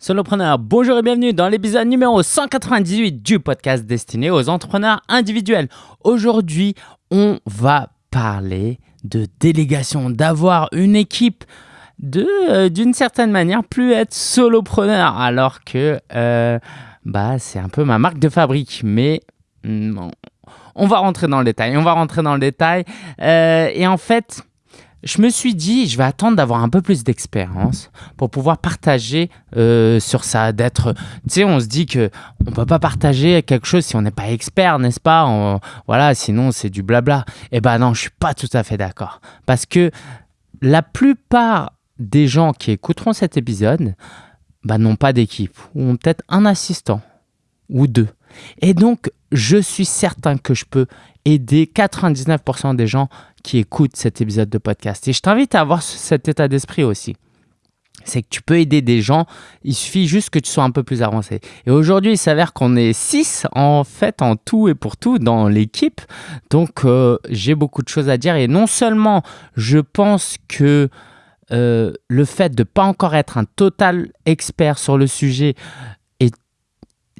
Solopreneur, bonjour et bienvenue dans l'épisode numéro 198 du podcast destiné aux entrepreneurs individuels. Aujourd'hui, on va parler de délégation, d'avoir une équipe, de euh, d'une certaine manière plus être solopreneur alors que euh, bah c'est un peu ma marque de fabrique mais mm, on va rentrer dans le détail on va rentrer dans le détail euh, et en fait je me suis dit, je vais attendre d'avoir un peu plus d'expérience pour pouvoir partager euh, sur ça, d'être, tu sais, on se dit que on peut pas partager quelque chose si on n'est pas expert, n'est-ce pas? Voilà, sinon c'est du blabla. Eh ben non, je suis pas tout à fait d'accord, parce que la plupart des gens qui écouteront cet épisode bah, n'ont pas d'équipe ou ont peut-être un assistant ou deux. Et donc, je suis certain que je peux aider 99% des gens qui écoutent cet épisode de podcast. Et je t'invite à avoir cet état d'esprit aussi. C'est que tu peux aider des gens, il suffit juste que tu sois un peu plus avancé. Et aujourd'hui, il s'avère qu'on est 6 en fait, en tout et pour tout dans l'équipe. Donc, euh, j'ai beaucoup de choses à dire. Et non seulement je pense que euh, le fait de ne pas encore être un total expert sur le sujet,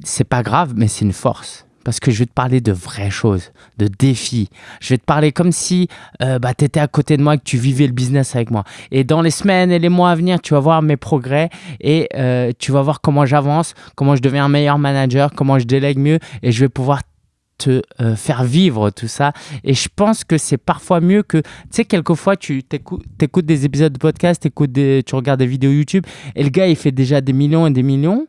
c'est pas grave, mais c'est une force parce que je vais te parler de vraies choses, de défis. Je vais te parler comme si euh, bah, tu étais à côté de moi et que tu vivais le business avec moi. Et dans les semaines et les mois à venir, tu vas voir mes progrès et euh, tu vas voir comment j'avance, comment je deviens un meilleur manager, comment je délègue mieux et je vais pouvoir te euh, faire vivre tout ça. Et je pense que c'est parfois mieux que, tu sais, quelquefois, tu écoutes, des épisodes de podcast, tu regardes des vidéos YouTube et le gars, il fait déjà des millions et des millions.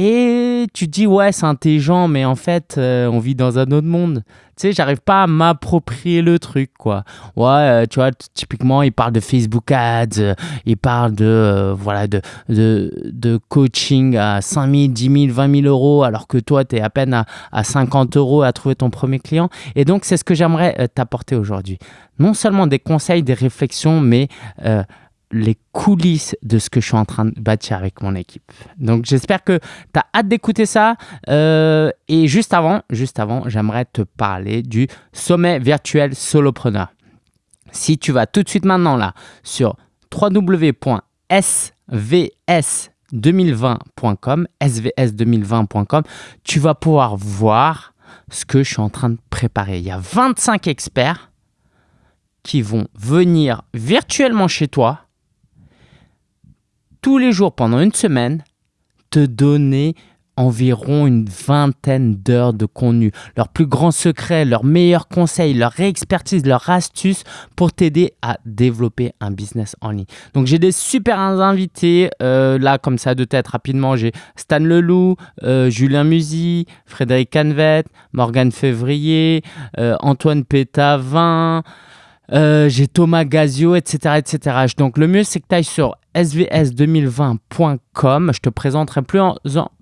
Et tu te dis, ouais, c'est intelligent, mais en fait, euh, on vit dans un autre monde. Tu sais, j'arrive pas à m'approprier le truc, quoi. Ouais, euh, tu vois, typiquement, il parle de Facebook Ads, euh, il parle de, voilà, de, de, de, coaching à 5 000, 10 000, 20 000 euros, alors que toi, tu es à peine à, à, 50 euros à trouver ton premier client. Et donc, c'est ce que j'aimerais t'apporter aujourd'hui. Non seulement des conseils, des réflexions, mais les coulisses de ce que je suis en train de bâtir avec mon équipe. Donc j'espère que tu as hâte d'écouter ça. Euh, et juste avant, juste avant, j'aimerais te parler du sommet virtuel solopreneur. Si tu vas tout de suite maintenant là sur www.svs2020.com, svs2020.com, tu vas pouvoir voir ce que je suis en train de préparer. Il y a 25 experts qui vont venir virtuellement chez toi tous les jours pendant une semaine, te donner environ une vingtaine d'heures de contenu, leurs plus grands secrets, leurs meilleurs conseils, leur expertise, leurs astuces pour t'aider à développer un business en ligne. Donc j'ai des super invités, euh, là comme ça de tête rapidement, j'ai Stan Leloup, euh, Julien Musy, Frédéric Canvet, Morgane Février, euh, Antoine Pétavin, j'ai Thomas Gazio, etc., etc. Donc, le mieux, c'est que tu ailles sur svs2020.com. Je te présenterai plus,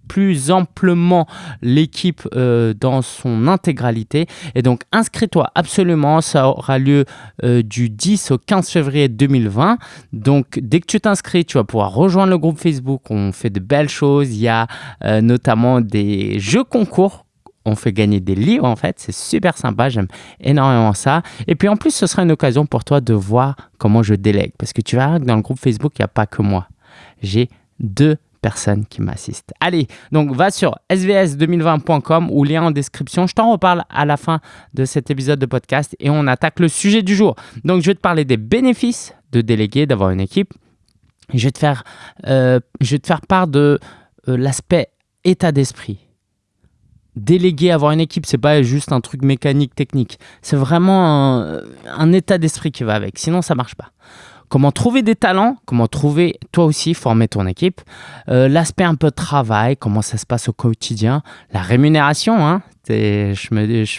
plus amplement l'équipe euh, dans son intégralité. Et donc, inscris-toi absolument. Ça aura lieu euh, du 10 au 15 février 2020. Donc, dès que tu t'inscris, tu vas pouvoir rejoindre le groupe Facebook. On fait de belles choses. Il y a notamment des jeux concours on fait gagner des livres en fait. C'est super sympa, j'aime énormément ça. Et puis en plus, ce sera une occasion pour toi de voir comment je délègue. Parce que tu verras que dans le groupe Facebook, il n'y a pas que moi. J'ai deux personnes qui m'assistent. Allez, donc va sur svs2020.com ou lien en description. Je t'en reparle à la fin de cet épisode de podcast et on attaque le sujet du jour. Donc je vais te parler des bénéfices de déléguer, d'avoir une équipe. je vais te faire, euh, je vais te faire part de euh, l'aspect état d'esprit déléguer, avoir une équipe, c'est pas juste un truc mécanique, technique. C'est vraiment un, état d'esprit qui va avec. Sinon, ça marche pas. Comment trouver des talents, comment trouver toi aussi former ton équipe, euh, l'aspect un peu de travail, comment ça se passe au quotidien, la rémunération, hein, je,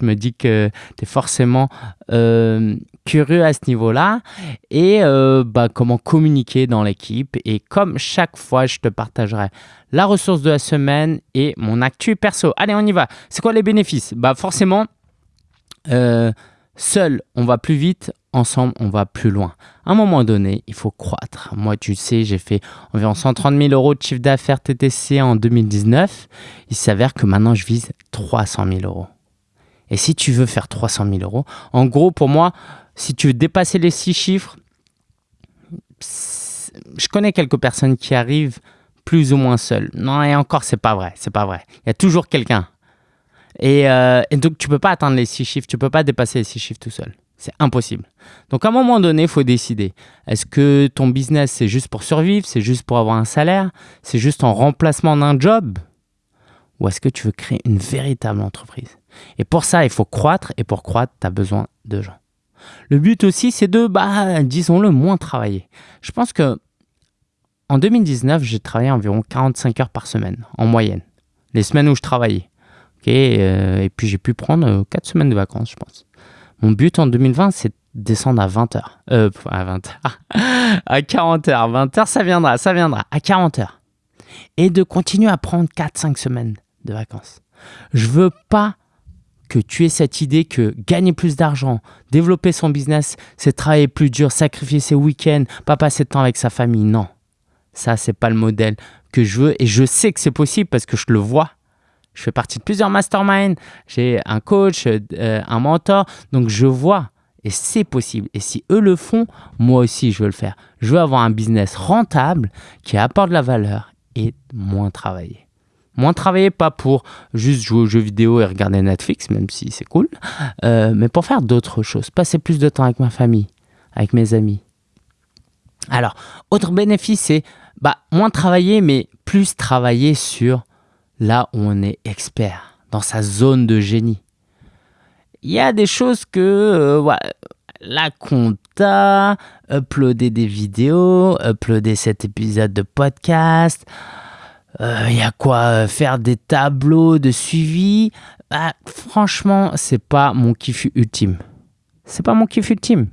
me, dis que tu es forcément euh, curieux à ce niveau-là et euh, bah, comment communiquer dans l'équipe. Et comme chaque fois, je te partagerai la ressource de la semaine et mon actu perso. Allez, on y va. C'est quoi les bénéfices? Bah, Forcément, seul, on va plus vite. Ensemble, on va plus loin. À un moment donné, il faut croître. Moi, tu sais, j'ai fait environ 130 000 euros de chiffre d'affaires TTC en 2019. Il s'avère que maintenant, je vise 300 000 euros. Et si tu veux faire 300 000 euros, en gros, pour moi, si tu veux dépasser les six chiffres, je connais quelques personnes qui arrivent plus ou moins seul. Non, et encore, c'est pas vrai. C'est pas vrai. Il y a toujours quelqu'un. Et, euh, et, donc, tu peux pas atteindre les six chiffres. Tu peux pas dépasser les six chiffres tout seul. C'est impossible. Donc, à un moment donné, il faut décider. Est-ce que ton business, c'est juste pour survivre C'est juste pour avoir un salaire C'est juste en remplacement d'un job? Ou est-ce que tu veux créer une véritable entreprise? Et pour ça, il faut croître. Et pour croître, tu as besoin de gens. Le but aussi, c'est de, bah, disons-le, moins travailler. Je pense que en 2019, j'ai travaillé environ 45 heures par semaine, en moyenne. Les semaines où je travaillais. Euh, et puis j'ai pu prendre 4 euh, semaines de vacances, je pense. Mon but en 2020, c'est de descendre à 20 heures. Euh, à 20 heures. à 40 heures. 20 heures, ça viendra, ça viendra. À 40 heures. Et de continuer à prendre 4-5 semaines de vacances. Je veux pas que tu aies cette idée que gagner plus d'argent, développer son business, c'est travailler plus dur, sacrifier ses week-ends, pas passer de temps avec sa famille. Non, ça, c'est pas le modèle que je veux. Et je sais que c'est possible parce que je le vois. Je fais partie de plusieurs masterminds, j'ai un coach, euh, un mentor, donc je vois et c'est possible. Et si eux le font, moi aussi je veux le faire. Je veux avoir un business rentable qui apporte de la valeur et moins travailler. Moins travailler, pas pour juste jouer aux jeux vidéo et regarder Netflix, même si c'est cool, euh, mais pour faire d'autres choses. Passer plus de temps avec ma famille, avec mes amis. Alors, autre bénéfice, c'est bah, moins travailler, mais plus travailler sur là on est expert, dans sa zone de génie. Il y a des choses que euh, la compta, uploader des vidéos, uploader cet épisode de podcast, il euh, y a quoi euh, faire des tableaux de suivi. Bah, franchement, c'est pas mon kiff ultime. C'est pas mon kiff ultime.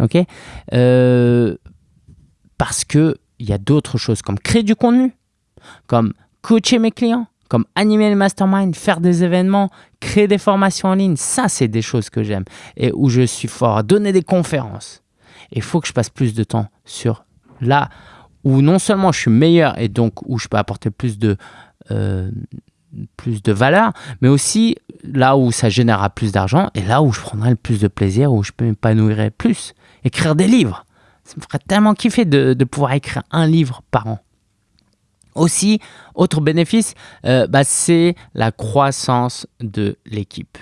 Ok? Parce que il y a d'autres choses comme créer du contenu, comme coacher mes clients, comme animer le mastermind, faire des événements, créer des formations en ligne. Ça, c'est des choses que j'aime et où je suis fort. Donner des conférences. Il faut que je passe plus de temps sur là où non seulement je suis meilleur et donc où je peux apporter plus de, euh, plus de valeur, mais aussi là où ça générera plus d'argent et là où je prendrai le plus de plaisir, où je peux m'épanouir plus. Écrire des livres. Ça me ferait tellement kiffer de pouvoir écrire un livre par an. Aussi, autre bénéfice, euh, bah, c'est la croissance de l'équipe.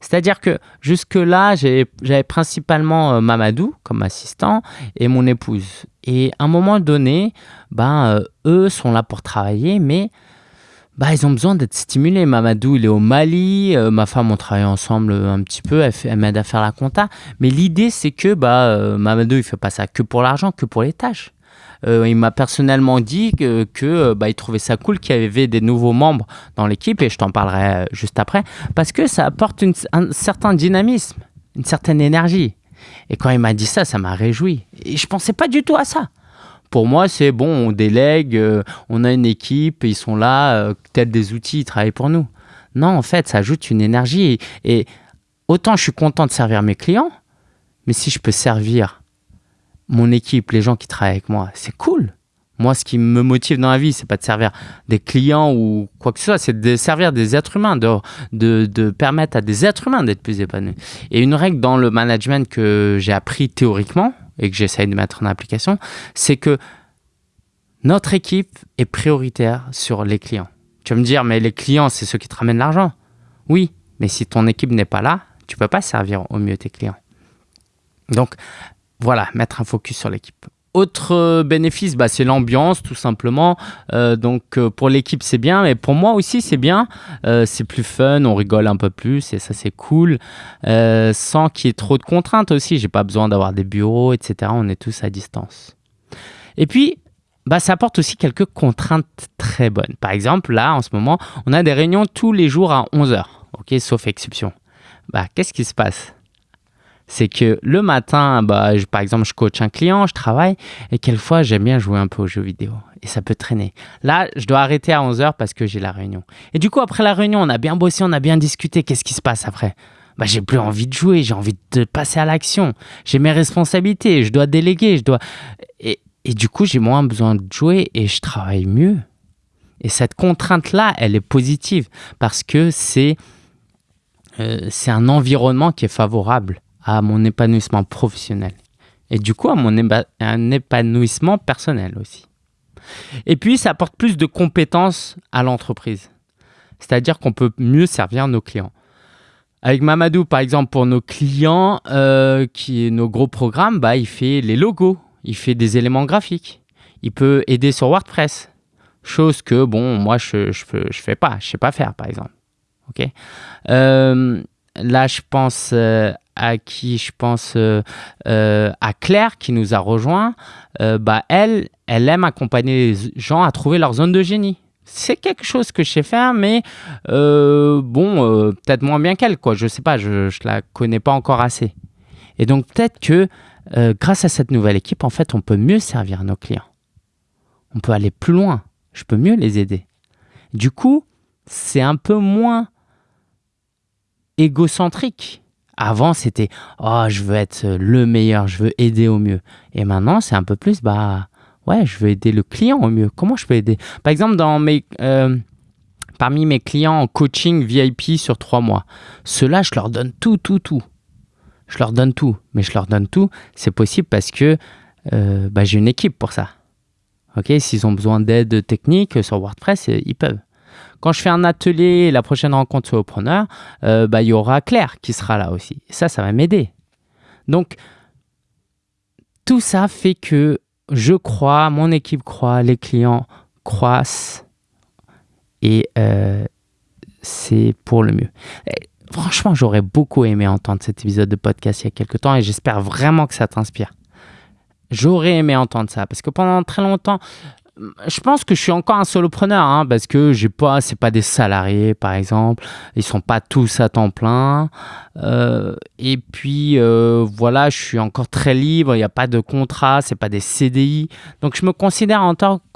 C'est-à-dire que jusque-là, j'avais principalement euh, Mamadou comme assistant et mon épouse. Et à un moment donné, ben, euh, eux sont là pour travailler, mais bah, ils ont besoin d'être stimulés. Mamadou, il est au Mali. Ma femme, on travaille ensemble un petit peu. Elle, m'aide à faire la compta. Mais l'idée, c'est que bah, Mamadou, il fait pas ça que pour l'argent, que pour les tâches. Euh, il m'a personnellement dit que, euh, bah, il trouvait ça cool qu'il y avait des nouveaux membres dans l'équipe et je t'en parlerai euh, juste après parce que ça apporte un certain dynamisme, une certaine énergie. Et quand il m'a dit ça, ça m'a réjoui. Et je pensais pas du tout à ça. Pour moi, c'est bon, on délègue, on a une équipe, ils sont là, peut-être des outils, ils travaillent pour nous. Non, en fait, ça ajoute une énergie. et autant je suis content de servir mes clients, mais si je peux servir mon équipe, les gens qui travaillent avec moi, c'est cool. Moi, ce qui me motive dans la vie, c'est pas de servir des clients ou quoi que ce soit, c'est de servir des êtres humains, de, permettre à des êtres humains d'être plus épanouis. Et une règle dans le management que j'ai appris théoriquement et que j'essaye de mettre en application, c'est que notre équipe est prioritaire sur les clients. Tu vas me dire, mais les clients, c'est ceux qui te ramènent l'argent. Oui, mais si ton équipe n'est pas là, tu peux pas servir au mieux tes clients. Donc, voilà, mettre un focus sur l'équipe. Autre euh, bénéfice, bah, c'est l'ambiance tout simplement. Euh, donc euh, pour l'équipe c'est bien, mais pour moi aussi c'est bien. c'est plus fun, on rigole un peu plus et ça c'est cool. sans qu'il y ait trop de contraintes aussi. J'ai pas besoin d'avoir des bureaux, etc. On est tous à distance. Et puis bah, ça apporte aussi quelques contraintes très bonnes. Par exemple, là en ce moment, on a des réunions tous les jours à 11h. Ok, sauf exception. Bah, qu'est-ce qui se passe? C'est que le matin, bah, par exemple, je coach un client, je travaille, et quelquefois, j'aime bien jouer un peu aux jeux vidéo. Et ça peut traîner. Là, je dois arrêter à 11h parce que j'ai la réunion. Et du coup, après la réunion, on a bien bossé, on a bien discuté. Qu'est-ce qui se passe après? Bah, J'ai plus envie de jouer, j'ai envie de passer à l'action. J'ai mes responsabilités, je dois déléguer, je dois... Et, et du coup, j'ai moins besoin de jouer et je travaille mieux. Et cette contrainte-là, elle est positive parce que c'est euh, c'est un environnement qui est favorable à mon épanouissement professionnel et du coup à mon un épanouissement personnel aussi. Et puis, ça apporte plus de compétences à l'entreprise. C'est-à-dire qu'on peut mieux servir nos clients. Avec Mamadou, par exemple, pour nos clients, euh, qui nos gros programmes, bah, il fait les logos, il fait des éléments graphiques, il peut aider sur WordPress, chose que bon, moi je je, je fais pas, je sais pas faire, par exemple. Ok? Euh, là, je pense euh, à qui Je pense à Claire qui nous a rejoint. bah, elle, elle aime accompagner les gens à trouver leur zone de génie c'est quelque chose que je sais faire, mais euh, bon, euh, peut-être moins bien qu'elle, quoi. Je sais pas, je, ne la connais pas encore assez. Et donc peut-être que euh, grâce à cette nouvelle équipe, en fait, on peut mieux servir nos clients. On peut aller plus loin. Je peux mieux les aider. Du coup, c'est un peu moins égocentrique. Avant, c'était oh, je veux être le meilleur, je veux aider au mieux. Et maintenant, c'est un peu plus bah ouais, je veux aider le client au mieux. Comment je peux aider? Par exemple, dans mes, euh, parmi mes clients en coaching VIP sur trois mois, ceux-là, je leur donne tout, tout, tout. Je leur donne tout. Mais je leur donne tout, c'est possible parce que euh, bah, j'ai une équipe pour ça. Ok, S'ils ont besoin d'aide technique sur WordPress, euh, ils peuvent. Quand je fais un atelier, la prochaine rencontre sur Opreneur, bah, il y aura Claire qui sera là aussi. ça, ça va m'aider. Donc, tout ça fait que je crois, mon équipe croit, les clients croissent et euh, c'est pour le mieux. franchement, j'aurais beaucoup aimé entendre cet épisode de podcast il y a quelques temps et j'espère vraiment que ça t'inspire. J'aurais aimé entendre ça parce que pendant très longtemps, je pense que je suis encore un solopreneur hein, parce que j'ai pas, c'est pas des salariés par exemple, ils sont pas tous à temps plein. Euh, et puis euh, voilà, je suis encore très libre, il n'y a pas de contrat, c'est pas des CDI, donc je me considère en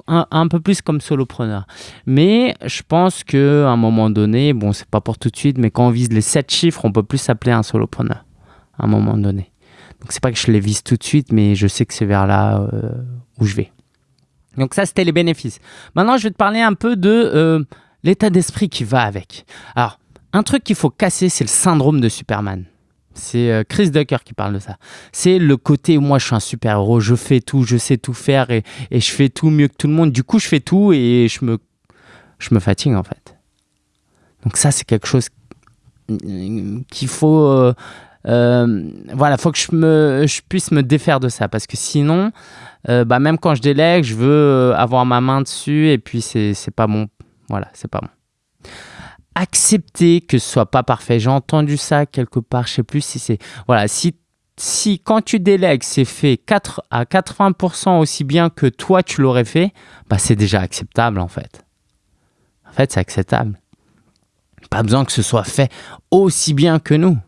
un, peu plus comme solopreneur. Mais je pense que à un moment donné, bon, c'est pas pour tout de suite, mais quand on vise les 7 chiffres, on peut plus s'appeler un solopreneur à un moment donné. Donc c'est pas que je les vise tout de suite, mais je sais que c'est vers là euh, où je vais. Donc ça, c'était les bénéfices. Maintenant, je vais te parler un peu de euh, l'état d'esprit qui va avec. Alors, un truc qu'il faut casser, c'est le syndrome de Superman. C'est euh, Chris Ducker qui parle de ça. C'est le côté moi je suis un super-héros, je fais tout, je sais tout faire et, je fais tout mieux que tout le monde. Du coup, je fais tout et je je me fatigue en fait. Donc ça, c'est quelque chose qu'il faut... Euh, voilà, faut que je, me, je puisse me défaire de ça parce que sinon, euh, bah, même quand je délègue, je veux euh, avoir ma main dessus et puis c'est pas bon. Voilà, c'est pas bon. Accepter que ce soit pas parfait. J'ai entendu ça quelque part, je sais plus si c'est. Voilà, si, si quand tu délègues, c'est fait 4 à 80% aussi bien que toi tu l'aurais fait, bah, c'est déjà acceptable en fait. En fait, c'est acceptable. Pas besoin que ce soit fait aussi bien que nous.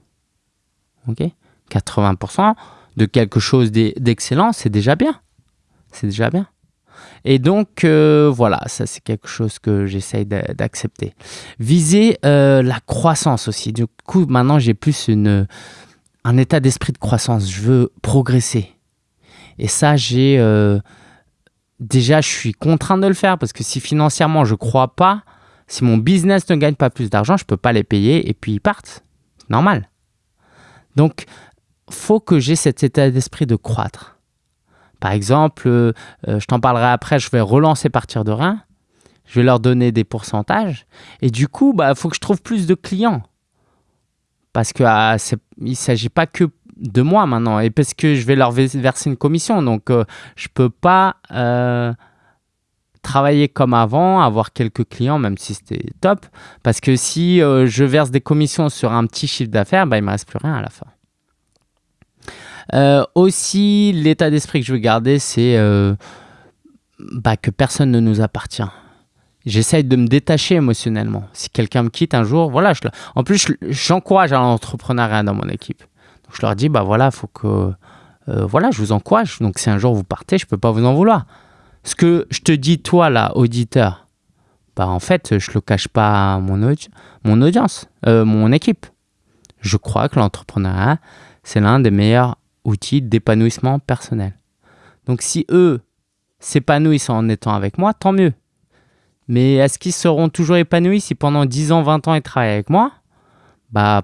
Ok 80% de quelque chose d'excellent, c'est déjà bien c'est déjà bien. Et donc, euh, voilà, ça c'est quelque chose que j'essaye d'accepter. Viser euh, la croissance aussi. Du coup, maintenant, j'ai plus une, un état d'esprit de croissance. Je veux progresser. Et ça, j'ai... Euh, déjà, je suis contraint de le faire parce que si financièrement, je ne crois pas, si mon business ne gagne pas plus d'argent, je ne peux pas les payer et puis ils partent. Normal. Donc, faut que j'ai cet état d'esprit de croître. Par exemple, euh, euh, je t'en parlerai après, je vais relancer partir de rien. Je vais leur donner des pourcentages. Et du coup, il bah, faut que je trouve plus de clients. Parce qu'il ah, ne s'agit pas que de moi maintenant. Et parce que je vais leur verser une commission. Donc, euh, je ne peux pas travailler comme avant, avoir quelques clients, même si c'était top. Parce que si je verse des commissions sur un petit chiffre d'affaires, bah, il ne me reste plus rien à la fin. Euh, aussi, l'état d'esprit que je veux garder, c'est euh, bah, que personne ne nous appartient. J'essaye de me détacher émotionnellement. Si quelqu'un me quitte un jour, voilà. En plus, j'encourage à l'entrepreneuriat dans mon équipe. Donc, je leur dis, bah voilà, faut que, euh, voilà, je vous encourage. Donc, si un jour vous partez, je peux pas vous en vouloir. Ce que je te dis, toi, là, auditeur, bah en fait, je le cache pas à mon, mon audience, mon équipe. Je crois que l'entrepreneuriat, c'est l'un des meilleurs outils d'épanouissement personnel. Donc si eux s'épanouissent en étant avec moi, tant mieux. Mais est-ce qu'ils seront toujours épanouis si pendant 10 ans, 20 ans, ils travaillent avec moi? Bah,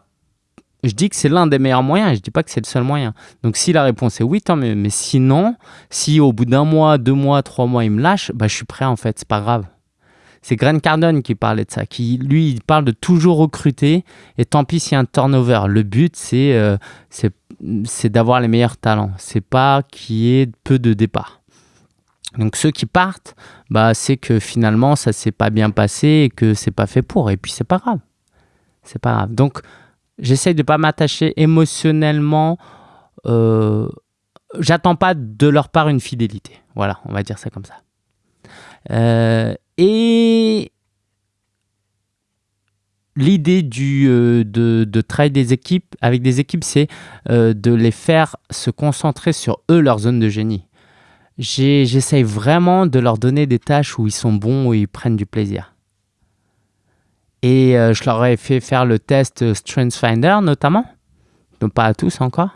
je dis que c'est l'un des meilleurs moyens, je dis pas que c'est le seul moyen. Donc si la réponse est oui, tant mieux. Mais sinon, si au bout d'un mois, deux mois, trois mois, il me lâche, bah, je suis prêt en fait, c'est pas grave. C'est Grant Cardone qui parlait de ça, qui lui, il parle de toujours recruter et tant pis s'il y a un turnover. Le but, c'est euh, d'avoir les meilleurs talents. C'est pas qu'il y ait peu de départs. Donc ceux qui partent, bah, c'est que finalement ça s'est pas bien passé et que c'est pas fait pour. Et puis c'est pas grave. C'est pas grave. Donc j'essaye de pas m'attacher émotionnellement. Euh, J'attends pas de leur part une fidélité. Voilà, on va dire ça comme ça. Euh, et l'idée euh, de, de, travailler des équipes avec des équipes, c'est de les faire se concentrer sur eux, leur zone de génie. J'essaye vraiment de leur donner des tâches où ils sont bons, où ils prennent du plaisir. Et euh, je leur ai fait faire le test StrengthsFinder notamment, donc pas à tous encore,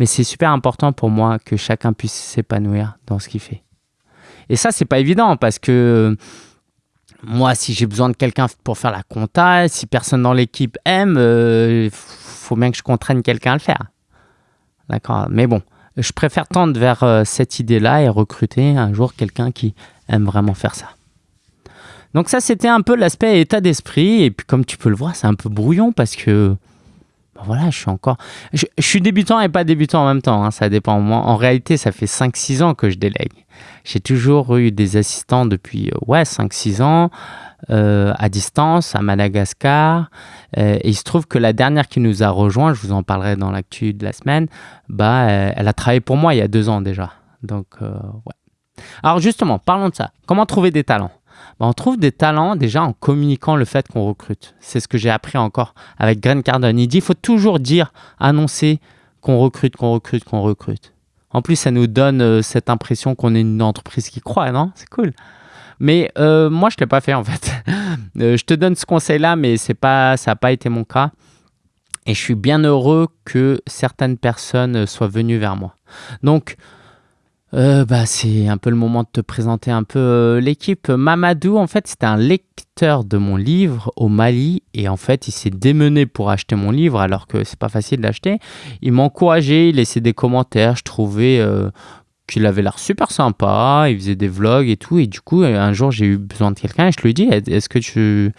mais c'est super important pour moi que chacun puisse s'épanouir dans ce qu'il fait. Et ça, c'est pas évident parce que moi, si j'ai besoin de quelqu'un pour faire la compta, si personne dans l'équipe aime, il euh, faut bien que je contraigne quelqu'un à le faire. D'accord? Mais bon, je préfère tendre vers euh, cette idée-là et recruter un jour quelqu'un qui aime vraiment faire ça. Donc ça, c'était un peu l'aspect état d'esprit. Et puis comme tu peux le voir, c'est un peu brouillon parce que ben voilà, je suis encore... Je, suis débutant et pas débutant en même temps, hein, ça dépend. Moi, en réalité, ça fait 5-6 ans que je délègue. J'ai toujours eu des assistants depuis euh, ouais, 5-6 ans, euh, à distance, à Madagascar. Euh, et il se trouve que la dernière qui nous a rejoint, je vous en parlerai dans l'actu de la semaine, bah, elle a travaillé pour moi il y a deux ans déjà. Donc, ouais. Alors justement, parlons de ça. Comment trouver des talents? Bah, on trouve des talents déjà en communiquant le fait qu'on recrute. C'est ce que j'ai appris encore avec Grant Cardone. Il dit il faut toujours dire, annoncer qu'on recrute, qu'on recrute, qu'on recrute. En plus, ça nous donne euh, cette impression qu'on est une entreprise qui croit, non? C'est cool. Mais euh, moi, je ne l'ai pas fait en fait. Euh, je te donne ce conseil-là, mais pas, ça n'a pas été mon cas. Et je suis bien heureux que certaines personnes soient venues vers moi. Donc, euh, bah, c'est un peu le moment de te présenter un peu euh, l'équipe. Mamadou, en fait, c'était un lecteur de mon livre au Mali et en fait, il s'est démené pour acheter mon livre alors que c'est pas facile d'acheter. Il m'a encouragé, il laissait des commentaires. Je trouvais euh, qu'il avait l'air super sympa. Il faisait des vlogs et tout. Et du coup, un jour, j'ai eu besoin de quelqu'un et je lui ai dit Est-ce que tu,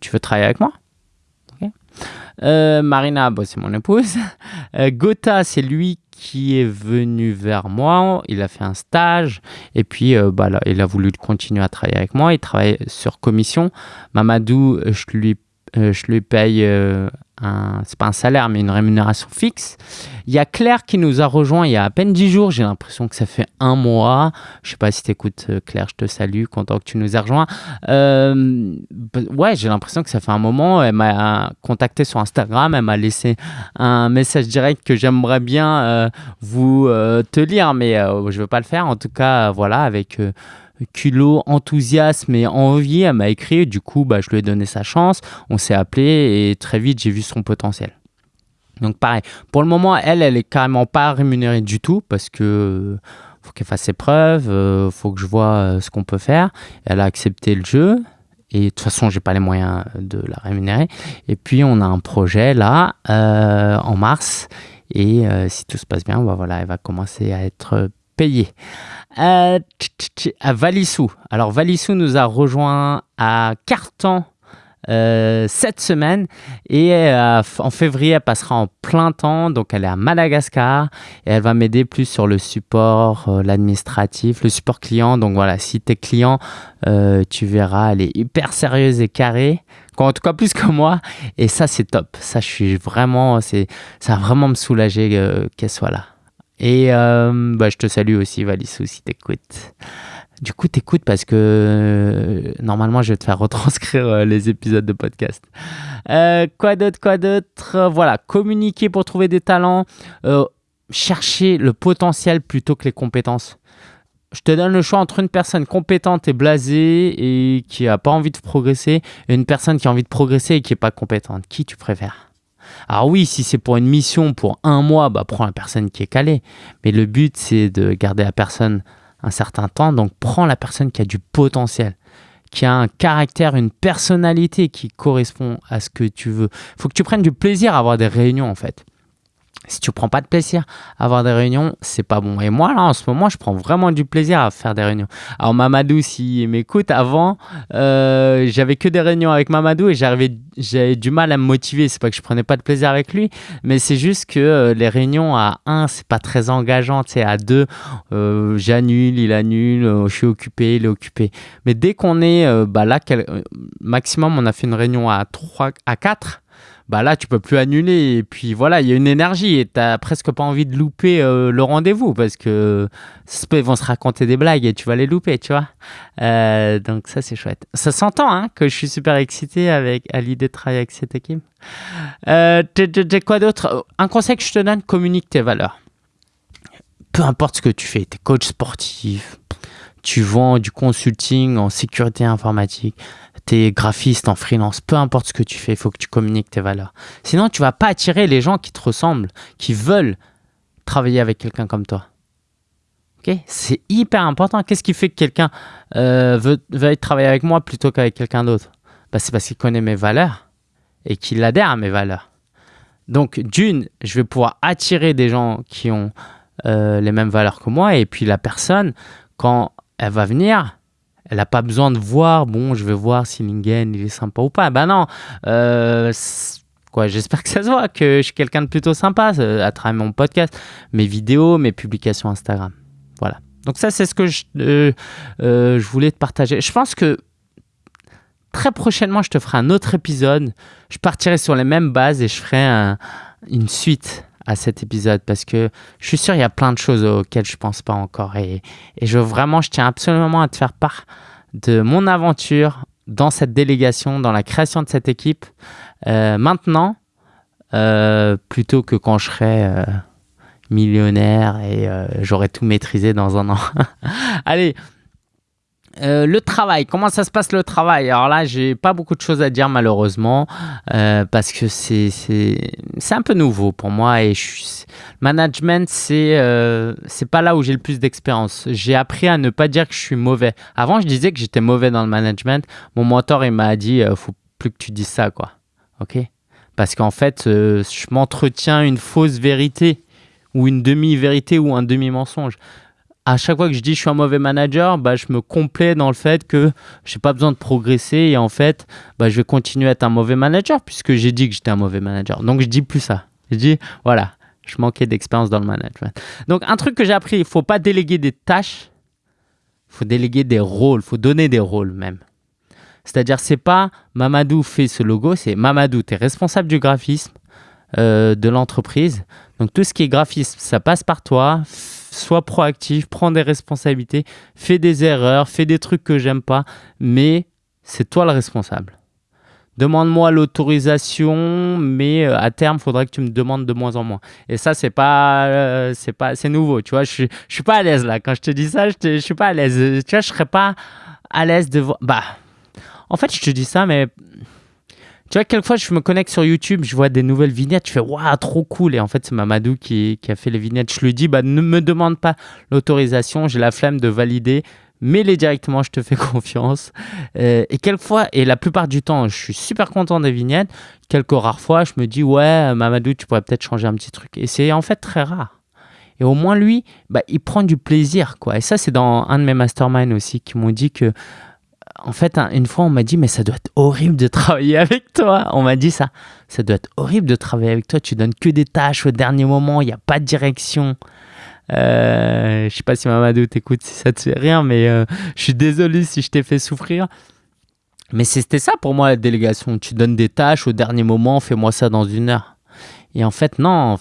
tu veux travailler avec moi? Marina, bah, c'est mon épouse. Gotha, c'est lui qui est venu vers moi, il a fait un stage et puis euh, bah, il a voulu continuer à travailler avec moi, il travaille sur commission. Mamadou, je lui, euh, je lui paye euh, c'est pas un salaire, mais une rémunération fixe. Il y a Claire qui nous a rejoint il y a à peine 10 jours. J'ai l'impression que ça fait un mois. Je sais pas si tu écoutes, euh, Claire, je te salue, content que tu nous aies rejoint. Euh, ouais, j'ai l'impression que ça fait un moment. Elle m'a contacté sur Instagram. Elle m'a laissé un message direct que j'aimerais bien euh, vous te lire, mais je veux pas le faire. En tout cas, voilà, avec culot, enthousiasme et envie, elle m'a écrit. Du coup, bah, je lui ai donné sa chance. On s'est appelé et très vite, j'ai vu son potentiel. Donc pareil, pour le moment, elle, elle est carrément pas rémunérée du tout parce que faut qu'elle fasse ses preuves, euh, faut que je vois euh, ce qu'on peut faire. Elle a accepté le jeu et de toute façon, j'ai pas les moyens de la rémunérer. Et puis on a un projet là euh, en mars et si tout se passe bien, bah, voilà, elle va commencer à être payée. Euh, à Valissou. Alors Valissou nous a rejoint à Cartan euh, cette semaine. Et euh, en février elle passera en plein temps. Donc elle est à Madagascar. Et elle va m'aider plus sur le support l'administratif le support client. Donc voilà si tu es client tu verras elle est hyper sérieuse et carrée. En tout cas plus que moi. Et ça c'est top. Ça je suis vraiment ça va vraiment me soulager qu'elle soit là et euh, bah, je te salue aussi, Valissou, si t'écoutes. Du coup, t'écoutes parce que euh, normalement, je vais te faire retranscrire euh, les épisodes de podcast. quoi d'autre, quoi d'autre? Voilà, communiquer pour trouver des talents. chercher le potentiel plutôt que les compétences. Je te donne le choix entre une personne compétente et blasée et qui n'a pas envie de progresser et une personne qui a envie de progresser et qui n'est pas compétente. Qui tu préfères? Alors oui, si c'est pour une mission pour un mois, bah, prends la personne qui est calée. Mais le but, c'est de garder la personne un certain temps. Donc prends la personne qui a du potentiel, qui a un caractère, une personnalité qui correspond à ce que tu veux. Il faut que tu prennes du plaisir à avoir des réunions en fait. Si tu prends pas de plaisir à avoir des réunions, c'est pas bon. Et moi, là, en ce moment, je prends vraiment du plaisir à faire des réunions. Alors, Mamadou, s'il m'écoute, avant, euh, j'avais que des réunions avec Mamadou et j'avais du mal à me motiver. C'est pas que je prenais pas de plaisir avec lui, mais c'est juste que euh, les réunions à 1, c'est pas très engageant. Tu sais, à 2, euh, j'annule, il annule, je suis occupé, il est occupé. Mais dès qu'on est, bah là, maximum, on a fait une réunion à 3, à 4 bah là, tu peux plus annuler. Et puis voilà, il y a une énergie et tu n'as presque pas envie de louper euh, le rendez-vous parce que ils vont se raconter des blagues et tu vas les louper, tu vois. Euh, donc ça, c'est chouette. Ça s'entend hein, que je suis super excité avec, à l'idée de travailler avec cette équipe. Euh, quoi d'autre? Un conseil que je te donne, communique tes valeurs. Peu importe ce que tu fais, tu es coach sportif, tu vends du consulting en sécurité informatique, tu graphiste en freelance, peu importe ce que tu fais, il faut que tu communiques tes valeurs. Sinon, tu vas pas attirer les gens qui te ressemblent, qui veulent travailler avec quelqu'un comme toi. Ok? C'est hyper important. Qu'est-ce qui fait que quelqu'un euh, veut, veut travailler avec moi plutôt qu'avec quelqu'un d'autre? Bah, C'est parce qu'il connaît mes valeurs et qu'il adhère à mes valeurs. Donc, d'une, je vais pouvoir attirer des gens qui ont euh, les mêmes valeurs que moi. Et puis, la personne, quand elle va venir, elle n'a pas besoin de voir, bon, je vais voir si Lingen il est sympa ou pas. Ben non, euh, j'espère que ça se voit, que je suis quelqu'un de plutôt sympa euh, à travers mon podcast, mes vidéos, mes publications Instagram. Voilà. Donc ça, c'est ce que je, euh, je voulais te partager. Je pense que très prochainement, je te ferai un autre épisode. Je partirai sur les mêmes bases et je ferai une suite à cet épisode parce que je suis sûr il y a plein de choses auxquelles je pense pas encore et, et je vraiment je tiens absolument à te faire part de mon aventure dans cette délégation, dans la création de cette équipe euh, maintenant euh, plutôt que quand je serai euh, millionnaire et j'aurai tout maîtrisé dans un an. Allez, euh, le travail, comment ça se passe le travail? Alors là, j'ai pas beaucoup de choses à dire malheureusement euh, parce que c'est un peu nouveau pour moi et management c'est euh, c'est pas là où j'ai le plus d'expérience. J'ai appris à ne pas dire que je suis mauvais. Avant, je disais que j'étais mauvais dans le management. Mon mentor il m'a dit faut plus que tu dises ça quoi. OK? Parce qu'en fait, je m'entretiens une fausse vérité ou une demi-vérité ou un demi-mensonge à chaque fois que je dis je suis un mauvais manager, bah, je me complais dans le fait que je n'ai pas besoin de progresser et en fait, bah, je vais continuer à être un mauvais manager puisque j'ai dit que j'étais un mauvais manager. Donc, je dis plus ça. Je dis, voilà, je manquais d'expérience dans le management. Donc, un truc que j'ai appris, il ne faut pas déléguer des tâches, il faut déléguer des rôles, il faut donner des rôles même. C'est-à-dire, c'est pas Mamadou fait ce logo, c'est Mamadou, tu es responsable du graphisme euh, de l'entreprise. Donc, tout ce qui est graphisme, ça passe par toi sois proactif, prends des responsabilités, fais des erreurs, fais des trucs que j'aime pas, mais c'est toi le responsable. Demande-moi l'autorisation, mais euh, à terme, il faudrait que tu me demandes de moins en moins. Et ça, c'est pas, euh, pas, c'est nouveau. Tu vois, je, je suis pas à l'aise là. Quand je te dis ça, je, ne suis pas à l'aise. Tu vois, je serais pas à l'aise de voir. Bah, en fait, je te dis ça, mais tu vois, quelquefois, je me connecte sur YouTube, je vois des nouvelles vignettes, je fais waouh, trop cool. Et en fait, c'est Mamadou qui, a fait les vignettes. Je lui dis, bah, ne me demande pas l'autorisation, j'ai la flemme de valider. Mets-les directement, je te fais confiance. Euh, et quelquefois, et la plupart du temps, je suis super content des vignettes. Quelques rares fois, je me dis, ouais, Mamadou, tu pourrais peut-être changer un petit truc. Et c'est en fait très rare. Et au moins, lui, bah, il prend du plaisir. quoi. Et ça, c'est dans un de mes masterminds aussi qui m'ont dit que en fait, une fois, on m'a dit, mais ça doit être horrible de travailler avec toi. On m'a dit ça. Ça doit être horrible de travailler avec toi. Tu donnes que des tâches au dernier moment. Il n'y a pas de direction. Euh, je sais pas si Mamadou t'écoute, si ça te fait rien, mais euh, je suis désolé si je t'ai fait souffrir. Mais c'était ça pour moi la délégation. Tu donnes des tâches au dernier moment, fais-moi ça dans une heure. Et en fait, non,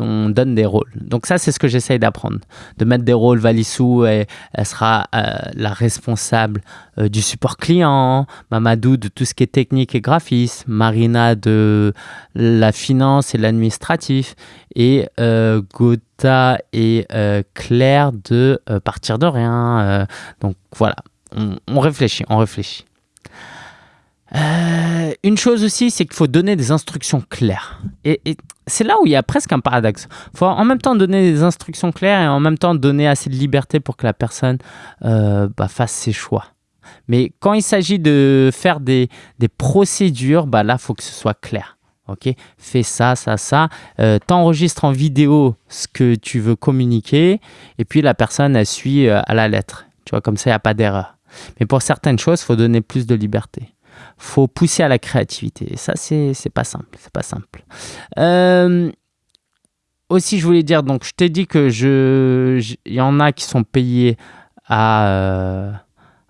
on donne des rôles. Donc ça, c'est ce que j'essaye d'apprendre. De mettre des rôles. Valissou, elle, elle sera euh, la responsable euh, du support client. Mamadou de tout ce qui est technique et graphisme. Marina de la finance et l'administratif. Et euh, Gotha et Claire de partir de rien. donc voilà, on réfléchit, on réfléchit. Euh, une chose aussi, c'est qu'il faut donner des instructions claires. Et, c'est là où il y a presque un paradoxe. Il faut en même temps donner des instructions claires et en même temps donner assez de liberté pour que la personne euh, bah, fasse ses choix. Mais quand il s'agit de faire des, procédures, bah là, il faut que ce soit clair. Ok, fais ça, ça, ça. Euh, T'enregistres en vidéo ce que tu veux communiquer et puis la personne, elle suit euh, à la lettre. Tu vois, comme ça, il n'y a pas d'erreur. Mais pour certaines choses, il faut donner plus de liberté. Faut pousser à la créativité. Et ça, c'est pas simple. C'est pas simple. Euh, aussi, je voulais dire, donc, je t'ai dit que je, y en a qui sont payés à, euh,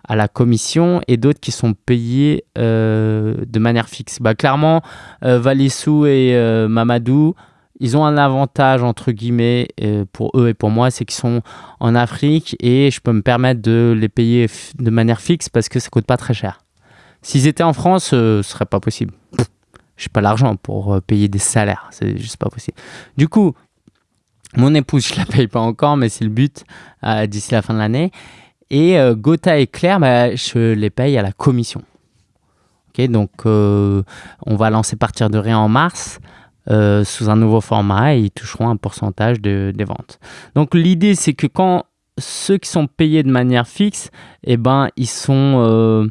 à la commission et d'autres qui sont payés euh, de manière fixe. Bah, clairement, Valissou et Mamadou, ils ont un avantage, entre guillemets, pour eux et pour moi, c'est qu'ils sont en Afrique et je peux me permettre de les payer de manière fixe parce que ça coûte pas très cher. S'ils étaient en France, euh, ce serait pas possible. Je n'ai pas l'argent pour euh, payer des salaires, c'est juste pas possible. Du coup, mon épouse, je la paye pas encore, mais c'est le but euh, d'ici la fin de l'année. Et euh, Gotha et Claire, bah, je les paye à la commission. Ok, donc, on va lancer partir de rien en mars sous un nouveau format et ils toucheront un pourcentage de- des ventes. Donc, l'idée, c'est que quand ceux qui sont payés de manière fixe, eh ben, ils sont,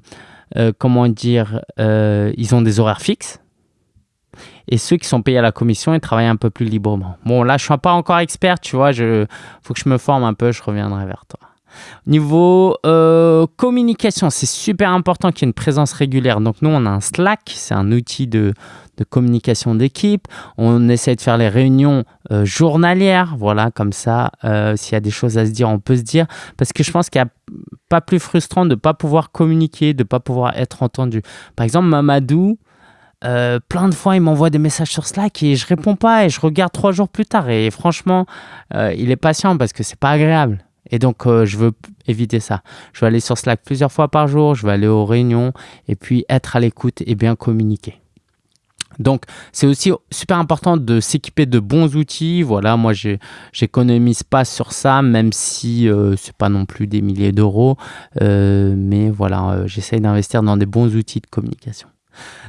euh, comment dire, euh, ils ont des horaires fixes. Et ceux qui sont payés à la commission, ils travaillent un peu plus librement. Bon, là, je suis pas encore expert, tu vois. Il faut que je me forme un peu, je reviendrai vers toi. Niveau euh, communication, c'est super important qu'il y ait une présence régulière. Donc nous, on a un Slack, c'est un outil de, communication d'équipe. On essaie de faire les réunions euh, journalières, voilà, comme ça, euh, s'il y a des choses à se dire, on peut se dire. Parce que je pense qu'il n'y a pas plus frustrant de ne pas pouvoir communiquer, de ne pas pouvoir être entendu. Par exemple, Mamadou, plein de fois, il m'envoie des messages sur Slack et je réponds pas et je regarde trois jours plus tard. Et franchement, il est patient parce que c'est pas agréable. Et donc, euh, je veux éviter ça. Je vais aller sur Slack plusieurs fois par jour, je vais aller aux réunions et puis être à l'écoute et bien communiquer. Donc, c'est aussi super important de s'équiper de bons outils. Voilà, moi, j'économise pas sur ça, même si euh, c'est pas non plus des milliers d'euros. Euh, mais voilà, euh, j'essaye d'investir dans des bons outils de communication.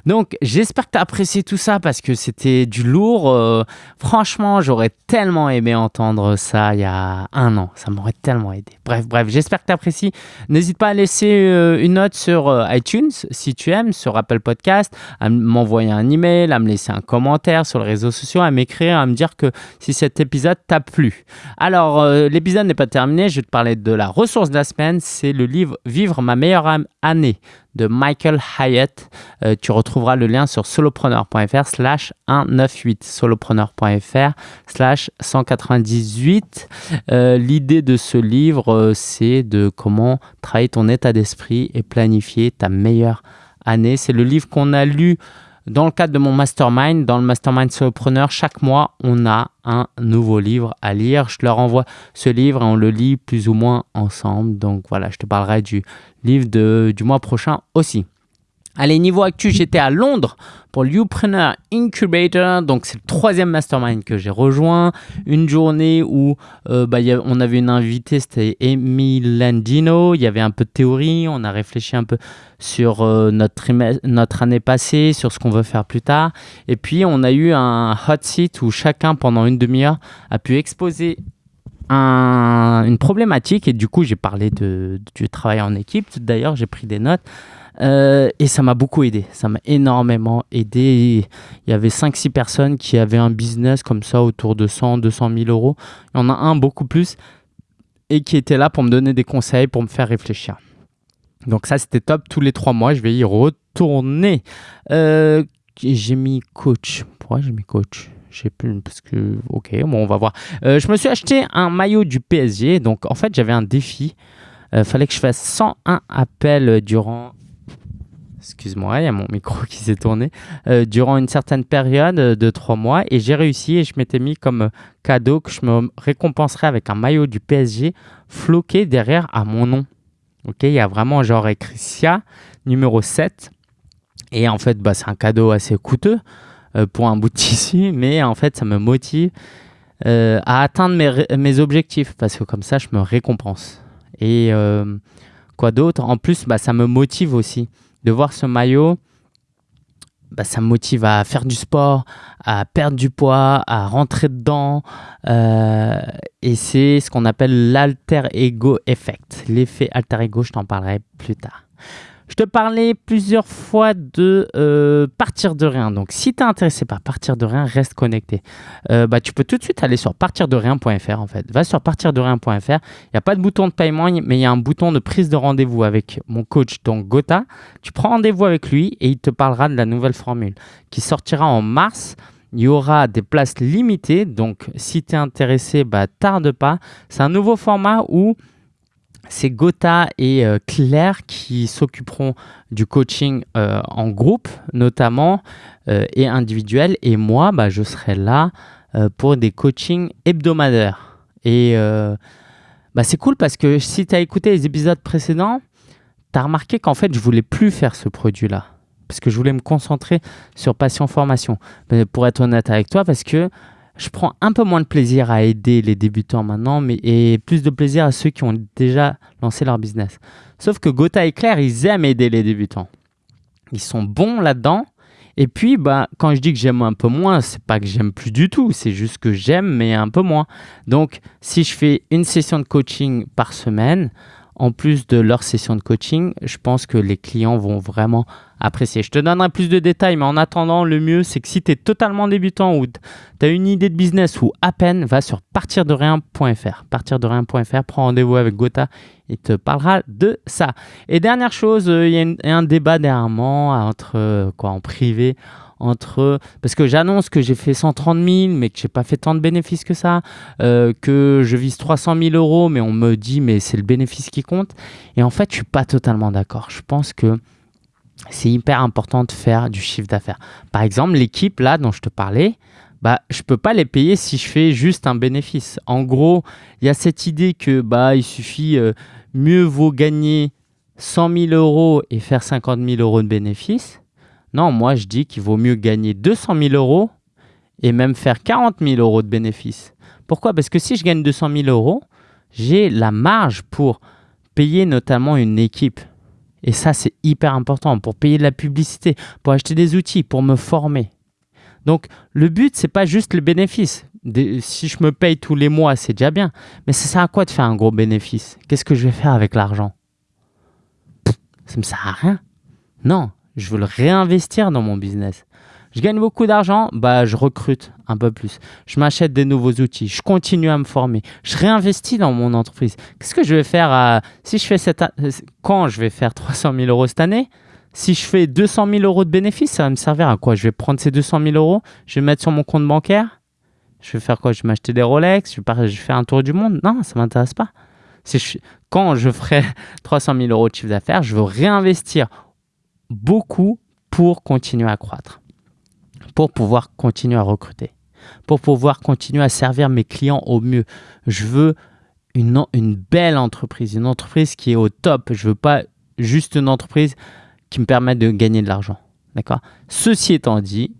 Donc, j'espère que tu as apprécié tout ça parce que c'était du lourd. Euh, franchement, j'aurais tellement aimé entendre ça il y a un an. Ça m'aurait tellement aidé. Bref, bref, j'espère que tu apprécies. N'hésite pas à laisser euh, une note sur euh, iTunes si tu aimes, sur Apple Podcast, à m'envoyer un email, à me laisser un commentaire sur les réseaux sociaux, à m'écrire, à me dire que si cet épisode t'a plu. Alors, l'épisode n'est pas terminé. Je vais te parler de la ressource de la semaine. C'est le livre Vivre ma meilleure année de Michael Hyatt. Euh, tu retrouveras le lien sur solopreneur.fr slash 198 solopreneur.fr slash 198. Euh, L'idée de ce livre, euh, c'est de comment travailler ton état d'esprit et planifier ta meilleure année. C'est le livre qu'on a lu dans le cadre de mon mastermind. Dans le mastermind solopreneur, chaque mois, on a un nouveau livre à lire. Je leur envoie ce livre et on le lit plus ou moins ensemble. Donc voilà, je te parlerai du livre de, du mois prochain aussi. Allez, niveau actu, j'étais à Londres pour l'Upreneur Incubator. Donc, c'est le troisième mastermind que j'ai rejoint. Une journée où euh, bah, on avait une invitée, c'était Amy Landino. Il y avait un peu de théorie. On a réfléchi un peu sur euh, notre, année passée, sur ce qu'on veut faire plus tard. Et puis, on a eu un hot seat où chacun, pendant une demi-heure, a pu exposer un- une problématique. Et du coup, j'ai parlé de, du travail en équipe. D'ailleurs, j'ai pris des notes. Euh, et ça m'a beaucoup aidé, ça m'a énormément aidé. Il y avait 5-6 personnes qui avaient un business comme ça autour de 100, 200 000 euros. Il y en a un beaucoup plus et qui était là pour me donner des conseils, pour me faire réfléchir. Donc ça, c'était top. Tous les trois mois, je vais y retourner. Euh, j'ai mis coach. Pourquoi j'ai mis coach? J'ai plus parce que ok bon on va voir. Euh, je me suis acheté un maillot du PSG donc en fait j'avais un défi. Euh, fallait que je fasse 101 appels durant excuse-moi, il y a mon micro qui s'est tourné, euh, durant une certaine période euh, de trois mois et j'ai réussi et je m'étais mis comme euh, cadeau que je me récompenserais avec un maillot du PSG floqué derrière à mon nom. Ok, il y a vraiment genre écrit SIA numéro 7 et en fait bah, c'est un cadeau assez coûteux pour un bout de tissu mais en fait ça me motive à atteindre mes, mes objectifs parce que comme ça je me récompense. Et quoi d'autre? En plus, bah, ça me motive aussi de voir ce maillot. Bah, ça me motive à faire du sport, à perdre du poids, à rentrer dedans. Euh, et c'est ce qu'on appelle l'alter ego effect. L'effet alter ego, je t'en parlerai plus tard. Je te parlais plusieurs fois de euh, partir de rien. Donc, si tu es intéressé par partir de rien, reste connecté. Euh, bah, tu peux tout de suite aller sur partirderien.fr en fait. Va sur partirderien.fr. Il n'y a pas de bouton de paiement, mais il y a un bouton de prise de rendez-vous avec mon coach, donc Gotha. Tu prends rendez-vous avec lui et il te parlera de la nouvelle formule qui sortira en mars. Il y aura des places limitées. Donc, si tu es intéressé, bah, tarde pas. C'est un nouveau format où c'est Gotha et euh, Claire qui s'occuperont du coaching euh, en groupe notamment euh, et individuel. Et moi, bah, je serai là pour des coachings hebdomadaires. Et bah, c'est cool parce que si tu as écouté les épisodes précédents, tu as remarqué qu'en fait, je voulais plus faire ce produit-là. Parce que je voulais me concentrer sur Passion Formation. pour être honnête avec toi, parce que je prends un peu moins de plaisir à aider les débutants maintenant, mais et plus de plaisir à ceux qui ont déjà lancé leur business. Sauf que Gotha et Claire, ils aiment aider les débutants. Ils sont bons là-dedans. Et puis, bah, quand je dis que j'aime un peu moins, c'est pas que j'aime plus du tout, c'est juste que j'aime, mais un peu moins. Donc, si je fais une session de coaching par semaine, en plus de leur session de coaching, je pense que les clients vont vraiment apprécier. Je te donnerai plus de détails, mais en attendant, le mieux, c'est que si tu es totalement débutant ou tu as une idée de business ou à peine, va sur partirderien.fr. Partirderien.fr, prends rendez-vous avec Gotha, il te parlera de ça. Et dernière chose, euh, il y a un débat dernièrement entre euh, quoi en privé entre parce que j'annonce que j'ai fait 130 000 mais que j'ai pas fait tant de bénéfices que ça, euh, que je vise 300 000 euros mais on me dit mais c'est le bénéfice qui compte et en fait je suis pas totalement d'accord. Je pense que c'est hyper important de faire du chiffre d'affaires. Par exemple l'équipe là dont je te parlais, bah, je peux pas les payer si je fais juste un bénéfice. En gros, il y a cette idée que bah, il suffit, euh, mieux vaut gagner 100 000 euros et faire 50 000 euros de bénéfices non, moi je dis qu'il vaut mieux gagner 200 000 euros et même faire 40 000 euros de bénéfices. Pourquoi? Parce que si je gagne 200 000 euros, j'ai la marge pour payer notamment une équipe. Et ça, c'est hyper important pour payer de la publicité, pour acheter des outils, pour me former. Donc, le but, c'est pas juste le bénéfice. si je me paye tous les mois, c'est déjà bien. Mais ça sert à quoi de faire un gros bénéfice? Qu'est-ce que je vais faire avec l'argent? Ça me sert à rien. Non, je veux le réinvestir dans mon business. Je gagne beaucoup d'argent, bah, je recrute un peu plus. Je m'achète des nouveaux outils, je continue à me former, je réinvestis dans mon entreprise. Qu'est-ce que je vais faire si je fais cette, quand je vais faire 300 000 euros cette année? Si je fais 200 000 euros de bénéfices, ça va me servir à quoi? Je vais prendre ces 200 000 euros, je vais mettre sur mon compte bancaire. Je vais faire quoi? Je vais m'acheter des Rolex je vais, faire un tour du monde. Non, ça m'intéresse pas. quand je ferai 300 000 euros de chiffre d'affaires, je veux réinvestir beaucoup pour continuer à croître, pour pouvoir continuer à recruter, pour pouvoir continuer à servir mes clients au mieux. Je veux une, belle entreprise, une entreprise qui est au top. Je veux pas juste une entreprise qui me permette de gagner de l'argent. Ceci étant dit,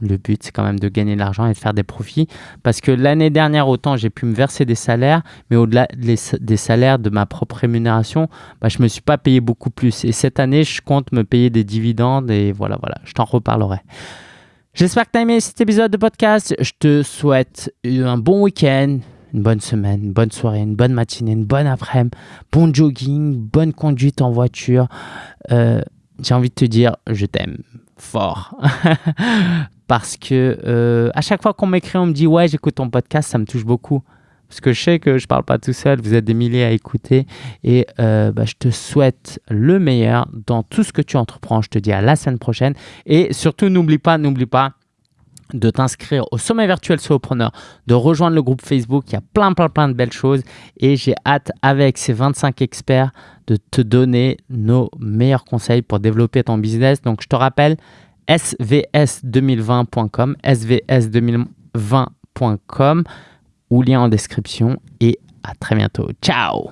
le but, c'est quand même de gagner de l'argent et de faire des profits. Parce que l'année dernière, autant j'ai pu me verser des salaires, mais au-delà des salaires de ma propre rémunération, bah, je ne me suis pas payé beaucoup plus. Et cette année, je compte me payer des dividendes et voilà, voilà, je t'en reparlerai. J'espère que tu as aimé cet épisode de podcast. Je te souhaite un bon week-end, une bonne semaine, une bonne soirée, une bonne matinée, une bonne après-midi, bon jogging, bonne conduite en voiture. Euh, j'ai envie de te dire, je t'aime fort. parce que euh, à chaque fois qu'on m'écrit, on me dit ouais, j'écoute ton podcast, ça me touche beaucoup. Parce que je sais que je parle pas tout seul, vous êtes des milliers à écouter et euh, bah, je te souhaite le meilleur dans tout ce que tu entreprends. Je te dis à la semaine prochaine et surtout n'oublie pas, n'oublie pas de t'inscrire au sommet virtuel Solopreneur, de rejoindre le groupe Facebook. Il y a plein, plein, plein de belles choses et j'ai hâte avec ces 25 experts de te donner nos meilleurs conseils pour développer ton business. Donc je te rappelle, svs2020.com, svs2020.com ou lien en description et à très bientôt. Ciao